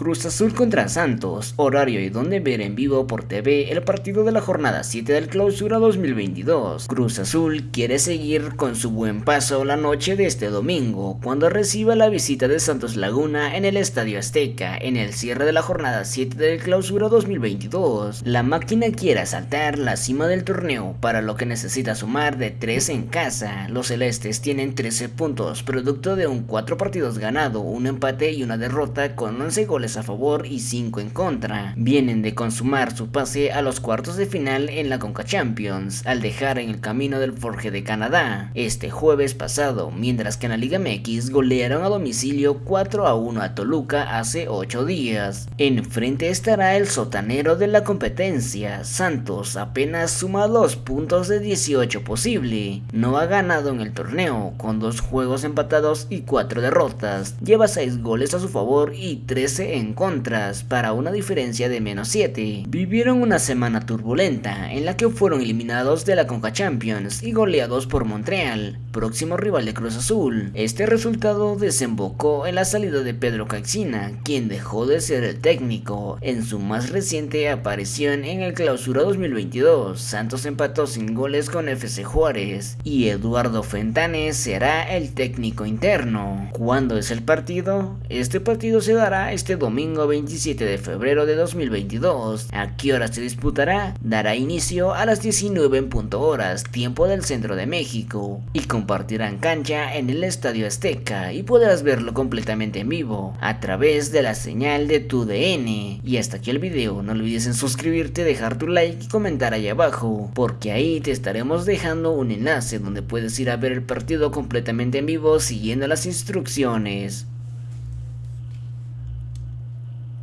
Cruz Azul contra Santos, horario y donde ver en vivo por TV el partido de la jornada 7 del clausura 2022. Cruz Azul quiere seguir con su buen paso la noche de este domingo, cuando reciba la visita de Santos Laguna en el Estadio Azteca, en el cierre de la jornada 7 del clausura 2022. La máquina quiere asaltar la cima del torneo, para lo que necesita sumar de 3 en casa. Los celestes tienen 13 puntos, producto de un 4 partidos ganado, un empate y una derrota con 11 goles a favor y 5 en contra. Vienen de consumar su pase a los cuartos de final en la Conca Champions, al dejar en el camino del Forge de Canadá, este jueves pasado, mientras que en la Liga MX golearon a domicilio 4 a 1 a Toluca hace 8 días. Enfrente estará el sotanero de la competencia, Santos apenas suma 2 puntos de 18 posible, no ha ganado en el torneo, con 2 juegos empatados y 4 derrotas, lleva 6 goles a su favor y 13 en en contras para una diferencia de menos 7. Vivieron una semana turbulenta en la que fueron eliminados de la Conca Champions y goleados por Montreal, próximo rival de Cruz Azul. Este resultado desembocó en la salida de Pedro Caixina, quien dejó de ser el técnico en su más reciente aparición en el Clausura 2022. Santos empató sin goles con FC Juárez y Eduardo Fentanes será el técnico interno. ¿Cuándo es el partido? Este partido se dará este domingo 27 de febrero de 2022. ¿A qué hora se disputará? Dará inicio a las 19 en punto horas, tiempo del centro de México, y compartirán cancha en el Estadio Azteca y podrás verlo completamente en vivo a través de la señal de tu DN. Y hasta aquí el video, no olvides en suscribirte, dejar tu like y comentar ahí abajo, porque ahí te estaremos dejando un enlace donde puedes ir a ver el partido completamente en vivo siguiendo las instrucciones.